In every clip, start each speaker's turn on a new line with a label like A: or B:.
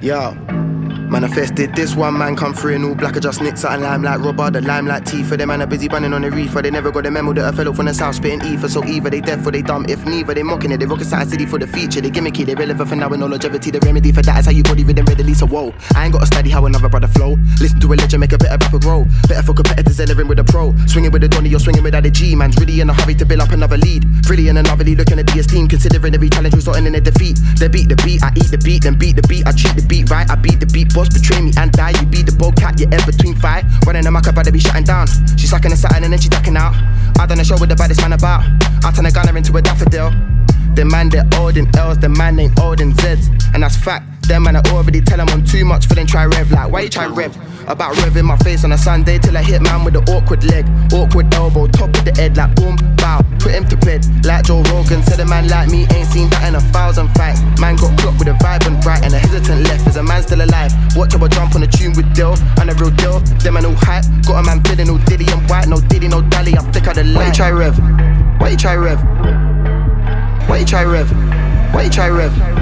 A: Yo. Manifested this one man come through in all black, I just nicked something limelight robber, the limelight tea for them man are busy bunning on the reefer. They never got the memo that a fellow from the south spitting ether. So either they deaf or they dumb, if neither they mocking it. They rocket side city for the feature, they gimmicky, they relevant for now with no longevity. The remedy for that is how you body rhythm readily. So whoa, I ain't gotta study how another brother flow. Listen to a legend, make a better rapper grow. Better for competitors entering with a pro. Swinging with a Donny, you're swinging without a G. Man's really in a hurry to build up another lead. Really in another lead, looking at the esteem, considering every challenge resulting in a defeat. They beat the beat, I eat the beat, then beat the beat. I treat the beat right, I beat the beat. Boss betray me and die. You be the bow cat, you're in between fight. Running a about to be shutting down. She sucking a satin and then she ducking out. I done a show with the baddest man about. I turn a gunner into a daffodil. The man they're old in L's, the man ain't old in Z's. And that's fact. Them man I already tell them I'm too much for them try rev like why you try rev? About revving my face on a Sunday till I hit man with the awkward leg, awkward elbow, top of the head like boom, bow, put him to bed like Joe Rogan. Said a man like me ain't seen that in a thousand fights. Man got clocked with a vibrant right and a hesitant left. Is a man still alive? Watch how I jump on a tune with Dill and a real deal. Them man all hype, got a man feeling all diddy and white, no diddy, no dally. I'm thick of the light. Why you try rev? Why you try rev? Why you try rev? Why you try rev?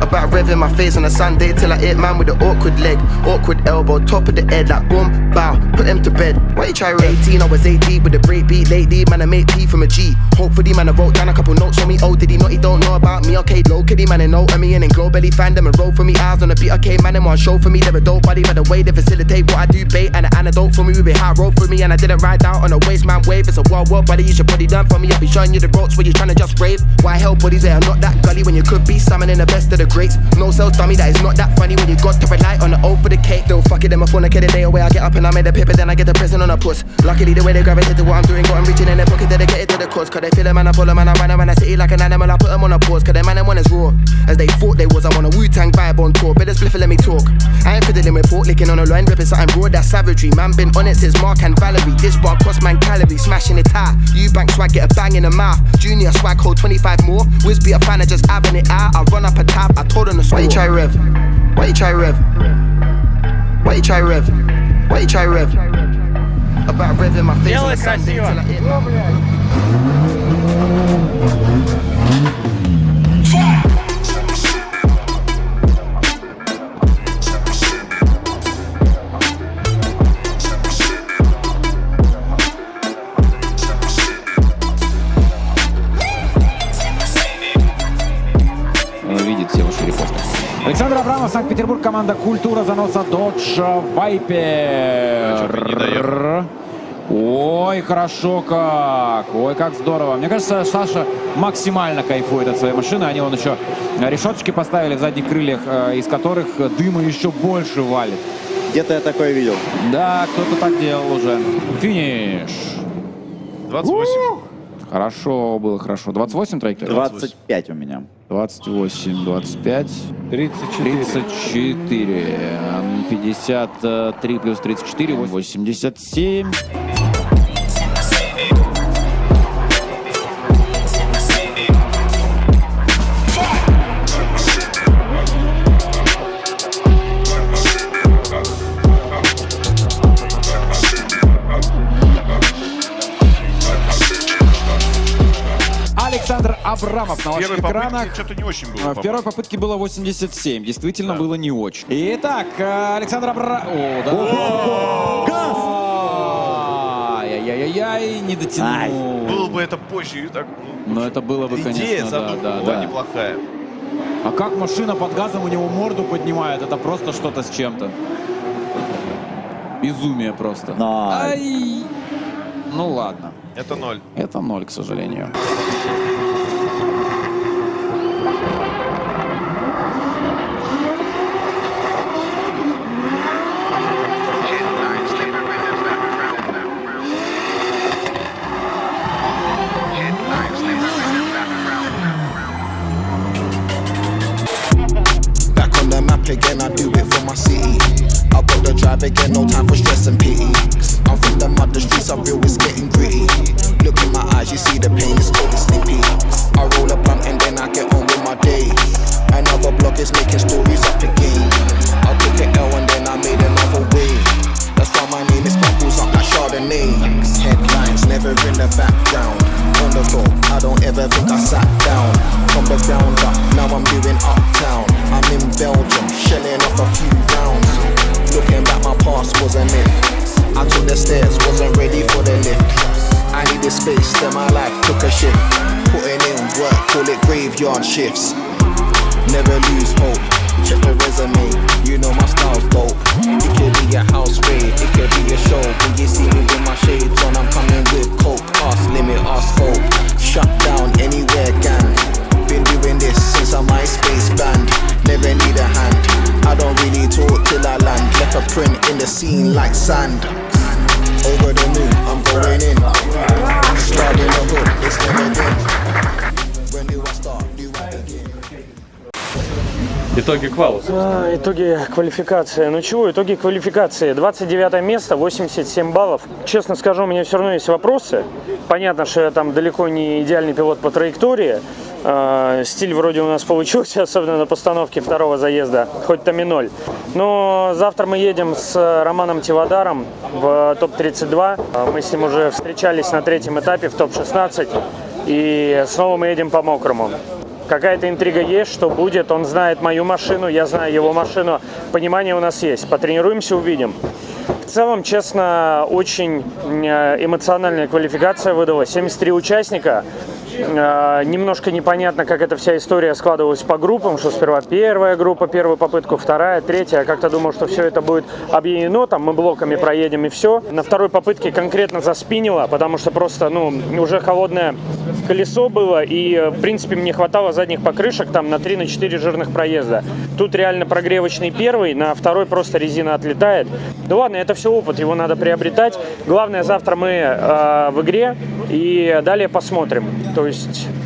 A: About revving my face on a Sunday till I hit man with an awkward leg, awkward elbow, top of the head like boom, bow, put him to bed. Why you try 18? I was 8 deep with a break beat lately, man I made P from a G. Hopefully man I wrote down a couple notes for me. Oh did he not? He don't know about me. Okay, low kitty man and know me and then glow belly fan them and roll for me. Eyes on the beat. Okay, man, them one show for me. They're a dope body by the way they facilitate what I do. Bait and an antidote for me with a high road for me and I didn't ride down on a waste man wave. It's a wild world, buddy. You should it done for me. I'll be showing you the ropes where you're trying to just rave. Why hell buddies they are not that gully when you could be summoning the best of the greats. No sales dummy that is not that funny when you got to rely on the O for the cake. Though fuck it, them a phone a day away. I get up and I made a paper, then I get the prison on a puss. Luckily the way they gravitate to what I'm doing, got them reaching in their pocket, dedicated to the cause. Cause they feel a man, I follow man, I run around the city like an animal. I put them on a pause, cause they man, them one is raw. As they thought they was, I'm on a Wu Tang vibe on tour. Better split let me talk. I ain't fiddling with pork, licking on a line, ripping something broad, that's savagery. Man been on it since Mark and Valerie. This bar cost man calories, smashing it high. You bank swag, get a bang in the mouth. Junior swag, hold 25 more. Wiz be a fan of just having it out. I run up a tab, I told them to score. Why you try rev? Why you try rev? Why you try rev? Why you try rev? About revving my face on the Sunday till I hit my
B: Санкт-Петербург, команда «Культура» заноса «Додж Вайпер». Ой, хорошо как! Ой, как здорово. Мне кажется, Саша максимально кайфует от своей машины. Они вон еще решеточки поставили в задних крыльях, э, из которых дыма еще больше валит.
C: Где-то я такое видел.
B: Да, кто-то так делал уже. Финиш.
D: 28.
B: Хорошо было, хорошо. 28 траекторий?
C: 25 у меня.
B: 28, 25.
E: 34.
B: 34. 53 плюс 34, 87. Абрамов на ваших экранах.
D: что-то не очень было.
B: А, В первой попытке было 87. Действительно, было не очень. Итак, э, Александр Абра... О, да. Ай-яй-яй-яй, не дотянул.
D: Было бы это позже. Так,
B: Но это было бы,
D: идея
B: конечно, да,
D: была неплохая.
B: А как машина под газом у него морду поднимает, это просто что-то с чем-то. Безумие просто. Ай! Ну ладно.
D: Это ноль.
B: Это ноль, к сожалению.
A: Again, I do it for my city. I got the drive again, no time for stress and pity. I'm from the mud, the streets are real, it's getting gritty. Look in my eyes, you see the pain, it's getting sleepy. I roll a blunt and then I get on with my day. Another block is making stories up again. I took an L and then I made another way. That's why my name is Bubbles up like Chardonnay. Headlines never in the background on the go. I don't ever think I sat down. From the ground up, now I'm doing uptown. I'm in Belgium, shelling off
F: a few rounds. Looking back, my past wasn't it. I took the stairs, wasn't ready for the lift. I needed space, then my life took a shift. Putting in work, call it graveyard shifts.
E: Итоги квалус.
G: А, Итоги квалификации. Ну чего, итоги квалификации. 29 место, 87 баллов. Честно скажу, у меня все равно есть вопросы. Понятно, что я там далеко не идеальный пилот по траектории. А, Стиль вроде у нас получился, особенно на постановке второго заезда, хоть там и ноль. Но завтра мы едем с Романом Тивадаром в топ-32. А, Мы с ним уже встречались на третьем этапе в топ-16. И снова мы едем по мокрому. Какая-то интрига есть, что будет. Он знает мою машину, я знаю его машину. Понимание у нас есть. Потренируемся, увидим. В целом, честно, очень э, эмоциональная квалификация выдалась. 73 участника. Э, Немножко непонятно, как эта вся история складывалась по группам, что сперва первая группа, первую попытку, вторая, третья. Я как-то думал, что все это будет объединено, там мы блоками проедем и все. На второй попытке конкретно заспинило, потому что просто, ну, уже холодное колесо было, и, э, в принципе, мне хватало задних покрышек там на 3-4 жирных проезда. Тут реально прогревочный первый, на второй просто резина отлетает. Да ладно, это все опыт, его надо приобретать. Главное, завтра мы э, в игре, и далее посмотрим. То есть...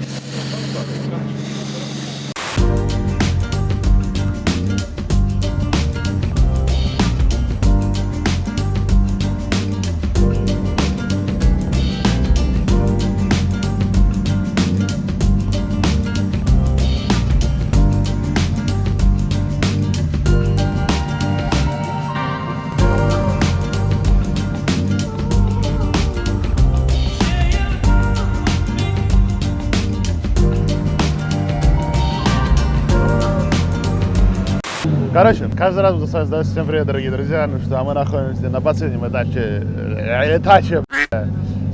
H: Короче, каждый раз буду с всем привет, дорогие друзья. Ну что, а мы находимся на последнем этапе, э, этапе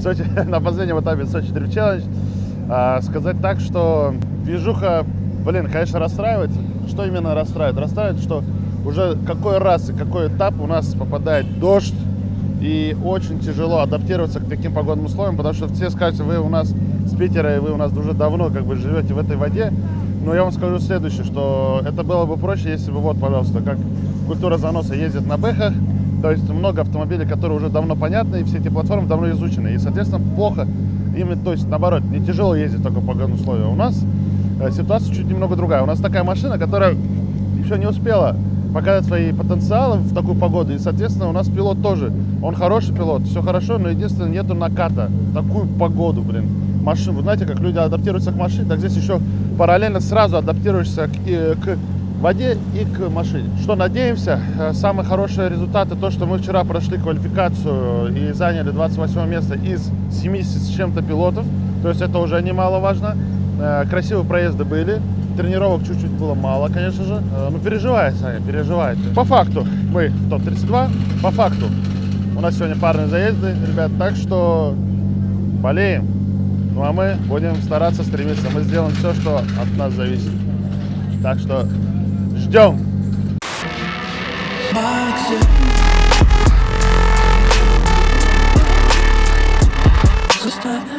H: Сочи, на последнем этапе Сочи Дрифт Челлендж. А, сказать так, что движуха, блин, конечно, расстраивает. Что именно расстраивает? Расстраивает, что уже какой раз и какой этап у нас попадает дождь, и очень тяжело адаптироваться к таким погодным условиям, потому что все скажут, вы у нас с Питера, и вы у нас уже давно как бы живете в этой воде. Но я вам скажу следующее, что это было бы проще, если бы, вот, пожалуйста, как культура заноса ездит на бэхах, то есть много автомобилей, которые уже давно понятны, и все эти платформы давно изучены. И, соответственно, плохо именно, то есть, наоборот, не тяжело ездить таком погодном условии. У нас э, ситуация чуть немного другая. У нас такая машина, которая еще не успела показать свои потенциалы в такую погоду. И, соответственно, у нас пилот тоже. Он хороший пилот, все хорошо, но единственное, нету наката в такую погоду, блин. Машин, вы знаете, как люди адаптируются к машине, так здесь еще параллельно сразу адаптируешься к, и- к воде и к машине. Что надеемся, э, самые хорошие результаты, то, что мы вчера прошли квалификацию и заняли 28 место из 70 с чем-то пилотов, то есть это уже немаловажно. Э, Красивые проезды были, тренировок чуть-чуть было мало, конечно же. Э, Ну, переживает, Саня, переживает. По факту мы в топ-32, по факту у нас сегодня парные заезды, ребят, так что болеем. Ну а мы будем стараться, стремиться. Мы сделаем все, что от нас зависит. Так что ждем! Stop.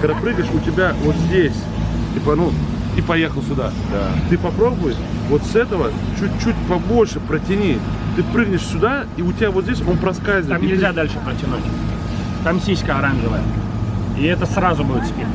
H: Когда прыгаешь, у тебя вот здесь, типа, ну, и поехал сюда. Ты попробуй вот с этого чуть-чуть побольше протяни. Ты прыгнешь сюда, и у тебя вот здесь он проскальзывает.
G: Там
H: И ты-
G: нельзя дальше протянуть. Там сиська оранжевая. И это сразу будет спин.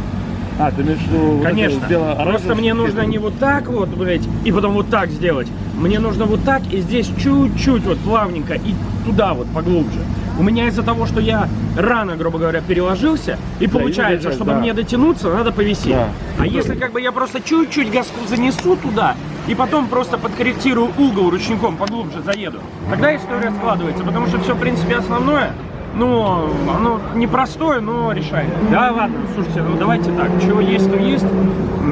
H: А, ты имеешь в виду вот
G: Конечно.
H: это бело-оранжевое?
G: Просто мне нужно не вот так вот, блядь, и потом вот так сделать. Мне нужно вот так и здесь чуть-чуть вот плавненько и туда вот поглубже. У меня из-за того, что я рано, грубо говоря, переложился, и получается,
H: часть,
G: чтобы
H: да.
G: мне дотянуться, надо повисеть.
H: Да.
G: А если как бы я просто чуть-чуть газку занесу туда, и потом просто подкорректирую угол ручником, поглубже заеду, тогда история складывается, потому что все, в принципе, основное, ну, оно непростое, но решает. Да, ладно, слушайте, ну давайте так, чего есть, то есть.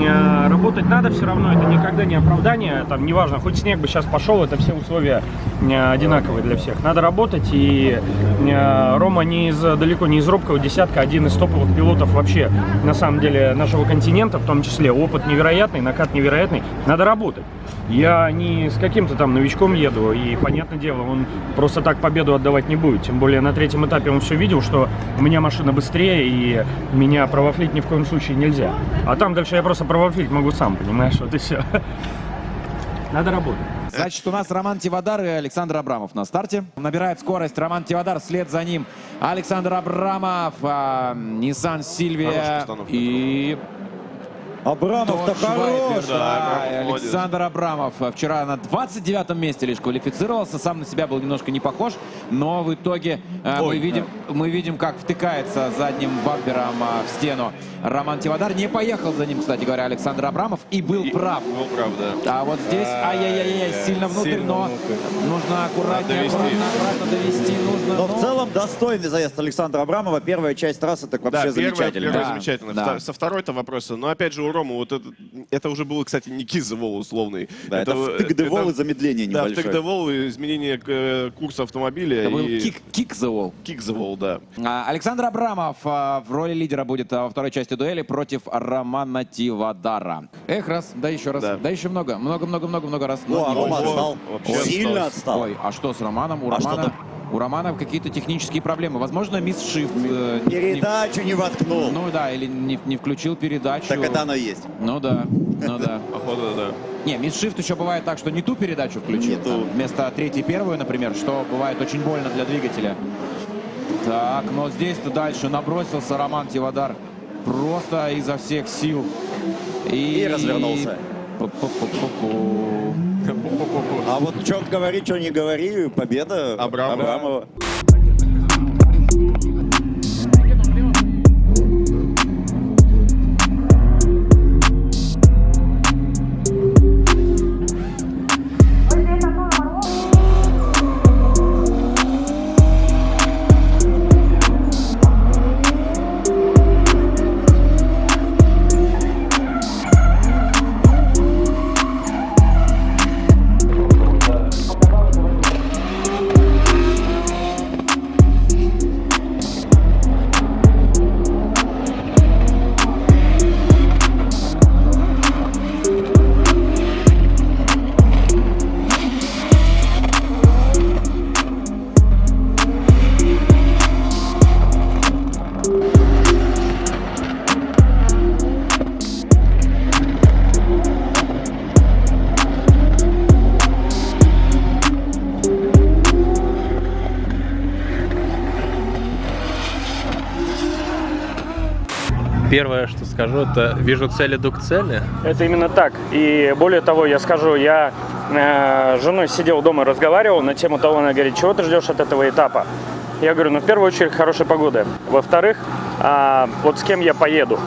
G: Э, Работать надо все равно, это никогда не оправдание, там, неважно, хоть снег бы сейчас пошел, это все условия одинаковые для всех. Надо работать, и э, Рома не из, далеко не из робкого десятка, один из топовых пилотов вообще, на самом деле, нашего континента, в том числе. Опыт невероятный, накат невероятный. Надо работать. Я не с каким-то там новичком еду, и, понятное дело, он просто так победу отдавать не будет. Тем более на третьем этапе он все видел, что у меня машина быстрее, и меня провафлить ни в коем случае нельзя. А там дальше я просто провафлить могу сам, понимаешь, вот и все. Надо работать.
B: Значит, у нас Роман Тивадар и Александр Абрамов на старте. Набирает скорость Роман Тивадар, вслед за ним Александр Абрамов, а, Nissan
D: Хорошая
B: Сильвия и
C: Абрамов-то хорош.
B: да,
D: Да.
B: Александр Абрамов вчера на 29 месте лишь квалифицировался, сам на себя был немножко не похож, но в итоге э, мы,
D: Ой,
B: видим, мы видим, как втыкается задним бампером э, в стену Роман Тивадар. Не поехал за ним, кстати говоря, Александр Абрамов и был
D: И-
B: прав.
D: Был прав, да.
B: А вот здесь, ай-яй-яй, сильно внутрь,
D: Сильно
B: но
D: внутрь.
B: нужно аккуратнее,
D: Довести.
B: аккуратно, аккуратно довести. Нужно,
C: Но
B: ну,
C: в целом достойный заезд Александра Абрамова. Первая часть трассы так вообще
D: да, первое,
C: замечательно.
D: первое
B: Да,
D: замечательно.
B: да.
D: Со второй-то вопроса. Но опять же у Ромы вот это, это уже было, кстати, не кизовол условный.
C: Да, это втык-девол и замедление
D: Да,
C: небольшое.
D: втык-девол и изменение э, курса автомобиля.
B: это был
D: и
B: кик, the wall.
D: кик-завол, да.
B: А, Александр Абрамов а, в роли лидера будет а, во второй части дуэли против Романа Тивадара. Эх, раз, да еще раз, да,
D: Да.
B: еще много, много-много-много-много раз.
C: О, а Рома отстал. Сильно
D: отстал.
B: Ой, а что с Романом? У
C: А
B: Романа? У Романа какие-то технические проблемы. Возможно, мисс Шифт. э, не-
C: Передачу не воткнул.
B: Ну да, или не, не включил передачу.
C: Так это оно и есть.
B: Ну да, ну да.
D: Походу, да.
B: Не, мисс Шифт еще бывает так, что не ту передачу включил.
C: Не ту.
B: там, вместо третьей первую, например, что бывает очень больно для двигателя. Так, но здесь-то дальше набросился Роман Тивадар просто изо всех сил.
C: И развернулся.
B: Пу-пу-пу-пу-пу.
C: А вот что говори, что не говори, победа
D: Абрамова.
C: Абрамова.
E: Первое, что скажу, это вижу цель, иду к цели.
G: Это именно так. И более того, я скажу, я э, с женой сидел дома, разговаривал на тему того, она говорит, чего ты ждешь от этого этапа? Я говорю, ну в первую очередь хорошей погоды. Во-вторых, а, вот с кем я поеду.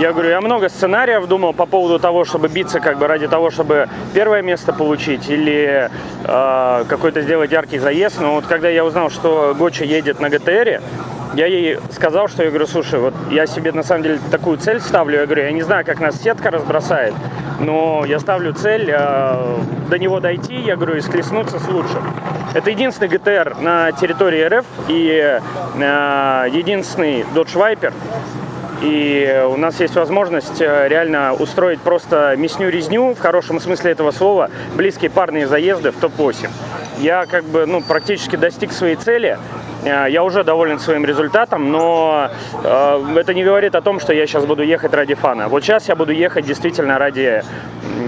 G: Я говорю, я много сценариев думал по поводу того, чтобы биться как бы ради того, чтобы первое место получить или э, какой-то сделать яркий заезд. Но вот когда я узнал, что Гоча едет на ГТРе, я ей сказал, что я говорю, слушай, вот я себе на самом деле такую цель ставлю. Я говорю, я не знаю, как нас сетка разбросает, но я ставлю цель э, до него дойти, я говорю, и схлестнуться с лучшим. Это единственный ГТР на территории РФ и э, единственный Dodge Viper, и у нас есть возможность э, реально устроить просто мясню-резню, в хорошем смысле этого слова, близкие парные заезды в топ-8. Я как бы, ну, практически достиг своей цели. Э, Я уже доволен своим результатом, но э, это не говорит о том, что я сейчас буду ехать ради фана. Вот сейчас я буду ехать действительно ради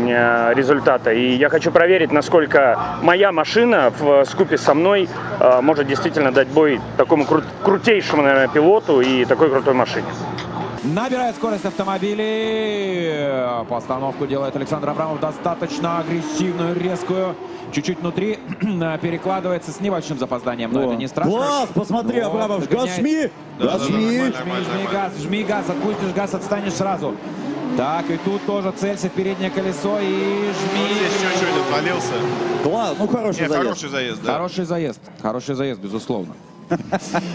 G: э, результата. И я хочу проверить, насколько моя машина в скупе со мной может действительно дать бой такому кру- крутейшему, наверное, пилоту и такой крутой машине.
B: Набирает скорость автомобилей. Постановку делает Александр Абрамов достаточно агрессивную, резкую. Чуть-чуть внутри перекладывается с небольшим запозданием, но это не страшно.
I: Класс, посмотри,
B: Вот,
I: Абрамов,
B: догоняет.
I: газ жми,
D: Да,
I: газ
D: да,
I: жми.
D: нормально.
B: Жми, жми газ, жми газ, отпустишь газ, отстанешь сразу. Так, и тут тоже целься в переднее колесо и жми.
D: Здесь чуть-чуть отвалился.
I: Класс, ну хороший
D: Нет,
I: заезд.
D: хороший заезд, да.
B: Хороший заезд, хороший заезд, безусловно.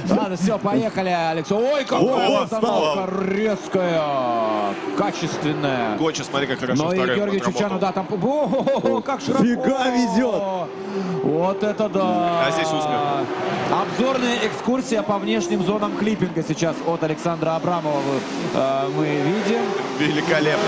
B: Ладно, все, поехали, Алекс. Ой, какая остановка резкая, качественная.
D: Гоча, смотри, как хорошо
B: Но и
D: вторым
B: Георгий. Чучану, да, там... О, как широко!
I: Фига везет!
B: Вот это да!
D: А здесь узко.
B: Обзорная экскурсия по внешним зонам клиппинга сейчас от Александра Абрамова э, мы видим.
D: Великолепно.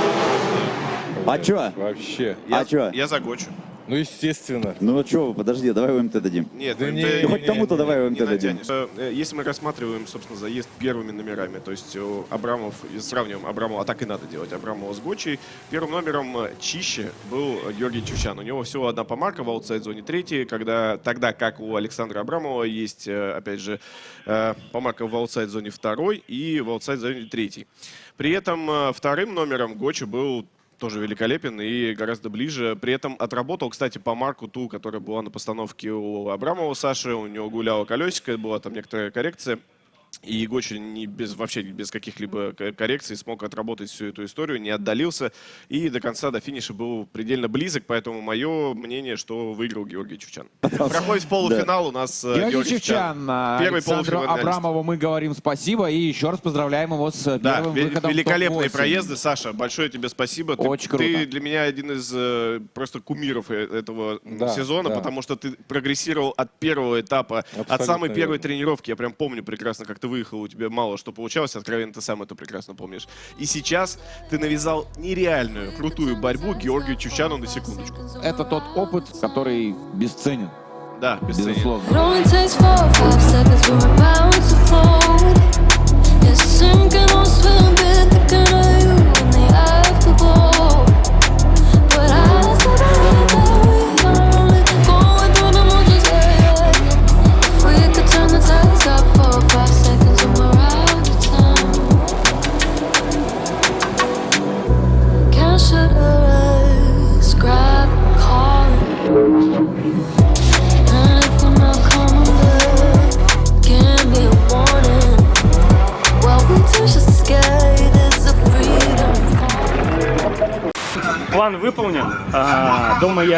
I: А чё?
J: Вообще.
I: А чё?
D: Я за Гочу.
J: Ну, естественно.
I: Ну чё, подожди, давай УМТ дадим.
D: Нет,
J: Да
D: МТ
J: не,
I: Ну, хоть
J: не,
I: кому-то
J: не,
I: давай
D: не
I: УМТ дадим.
D: натянешь. Э, Если мы рассматриваем, собственно, заезд первыми номерами, то есть э, Абрамов, сравниваем Абрамова, а так и надо делать, Абрамова с Гочей, первым номером э, чище был Георгий Чучан. У него всего одна помарка в аутсайд-зоне третьей, когда, тогда как у Александра Абрамова есть, э, опять же, э, помарка в аутсайд-зоне второй и в аутсайд-зоне третьей. При этом э, вторым номером Гочи был тоже великолепен и гораздо ближе. При этом отработал, кстати, по марку ту, которая была на постановке у Абрамова Саши. У него гуляло колесико, была там некоторая коррекция. И Гочи не без, вообще без каких-либо ко- коррекций смог отработать всю эту историю, не отдалился. И до конца, до финиша был предельно близок. Поэтому мое мнение, что выиграл Георгий Чучан. Проходит полуфинал у нас э,
B: Георгий
D: Георгий Чучан.
B: Чучан, а,
D: Первый
B: Александру. Абрамову мы говорим спасибо и еще раз поздравляем его с
D: Да,
B: первым
D: ве-
B: выходом
D: великолепные
B: топ-8.
D: проезды, Саша. Большое тебе спасибо. Ты-
B: Очень
D: ты,
B: круто.
D: для меня один из э, просто кумиров э- этого
J: Да,
D: сезона,
J: да.
D: потому что ты прогрессировал от первого этапа, от
J: Абсолютно
D: самой первой
J: верно.
D: тренировки. Я прям помню прекрасно, как ты выехал, у тебя мало что получалось. Откровенно, ты сам это прекрасно помнишь. И сейчас ты навязал нереальную, крутую борьбу Георгию Чучану на секундочку.
B: Это тот опыт, который бесценен,
D: Да, бесценен.
B: безусловно.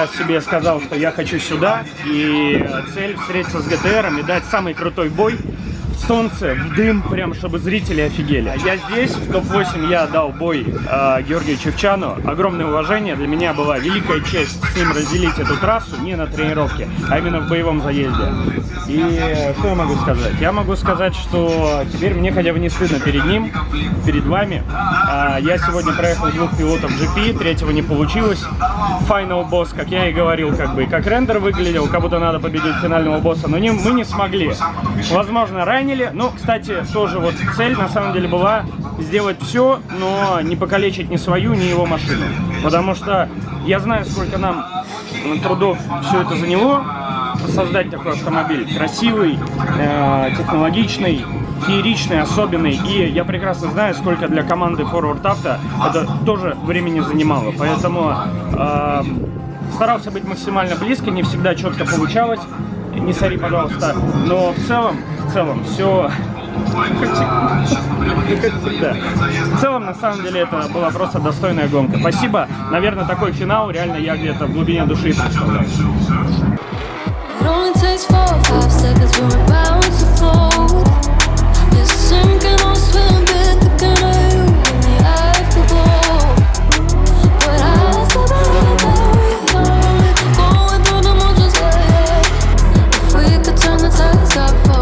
G: Себе сказал, что я хочу сюда. И цель встретиться с ГТРом и дать самый крутой бой солнце, в дым, прям чтобы зрители офигели. Я здесь, в топ-8 я дал бой а, Георгию Чевчану. Огромное уважение. Для меня была великая честь с ним разделить эту трассу не на тренировке, а именно в боевом заезде. И что я могу сказать? Я могу сказать, что теперь мне хотя бы не стыдно перед ним, перед вами. А, Я сегодня проехал двух пилотов GP, третьего не получилось. Final босс, как я и говорил, как бы, как рендер выглядел, как будто надо победить финального босса, но не, мы не смогли. Возможно, ранили, но, кстати, тоже вот цель на самом деле была сделать все, но не покалечить ни свою, ни его машину. Потому что я знаю, сколько нам трудов все это заняло, создать такой автомобиль. Красивый, э, технологичный, фееричный, особенный. И я прекрасно знаю, сколько для команды Forward Auto это тоже времени занимало. Поэтому э, старался быть максимально близко, не всегда четко получалось. Не сори, пожалуйста. Но в целом, в целом, все всегда. В целом, на самом деле, это была просто достойная гонка. Спасибо. Наверное, такой финал реально я где-то в глубине души представляю.
K: Four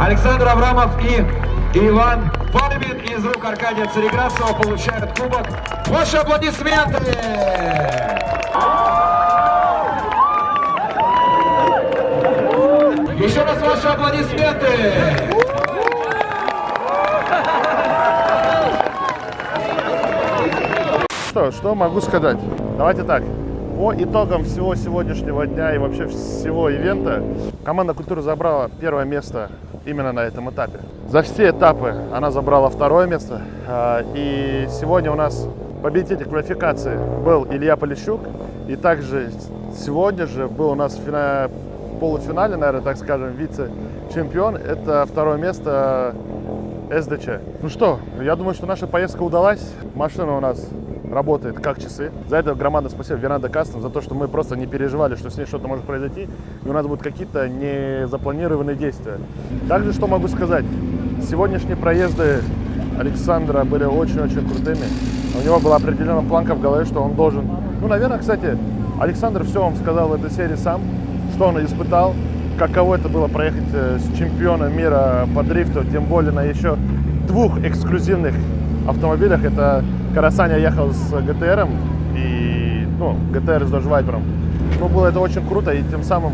B: Александр Абрамов и Иван Палимин из рук Аркадия Цареградцева получают кубок. Ваши аплодисменты! Еще раз ваши аплодисменты!
H: Что, что могу сказать? Давайте так. По итогам всего сегодняшнего дня и вообще всего ивента, команда культуры забрала первое место именно на этом этапе. За все этапы она забрала второе место. а, И сегодня у нас победитель квалификации был Илья Полищук. И также сегодня же был у нас в фина- полуфинале, наверное, так скажем, вице-чемпион. Это второе место СДЧ. Ну что, я думаю, что наша поездка удалась. Машина у нас работает как часы. За это громадное спасибо Веранда Кастом, за то, что мы просто не переживали, что с ней что-то может произойти, и у нас будут какие-то незапланированные действия. Также что могу сказать? Сегодняшние проезды Александра были очень-очень крутыми. У него была определенная планка в голове, что он должен... Ну, наверное, кстати, Александр все вам сказал в этой серии сам, что он испытал, каково это было проехать э, с чемпионом мира по дрифту, тем более на еще двух эксклюзивных автомобилях. Это когда Саня ехал с ГТРом и, ну, ГТР с Dodge Viper. Ну, было это очень круто, и тем самым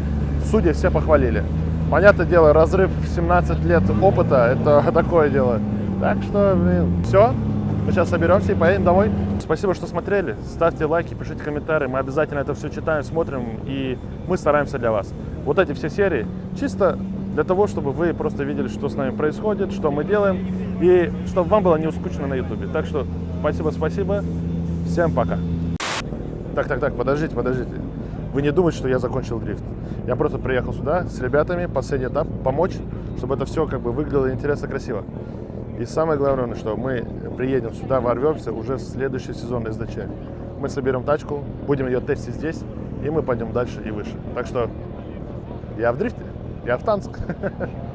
H: судьи все похвалили. Понятное дело, разрыв в 17 лет опыта – это такое дело. Так что, блин, все. Мы сейчас соберемся и поедем домой. Спасибо, что смотрели. Ставьте лайки, пишите комментарии. Мы обязательно это все читаем, смотрим, и мы стараемся для вас. Вот эти все серии чисто для того, чтобы вы просто видели, что с нами происходит, что мы делаем, и чтобы вам было не скучно на ютубе. Так что спасибо, спасибо. Всем пока. Так, так, так, подождите, подождите. Вы не думайте, что я закончил дрифт. Я просто приехал сюда с ребятами, последний этап, помочь, чтобы это все как бы выглядело интересно, красиво. И самое главное, что мы приедем сюда, ворвемся уже в следующий сезон СДЧ. Мы соберем тачку, будем ее тестить здесь, и мы пойдем дальше и выше. Так что я в дрифте, я в танцах.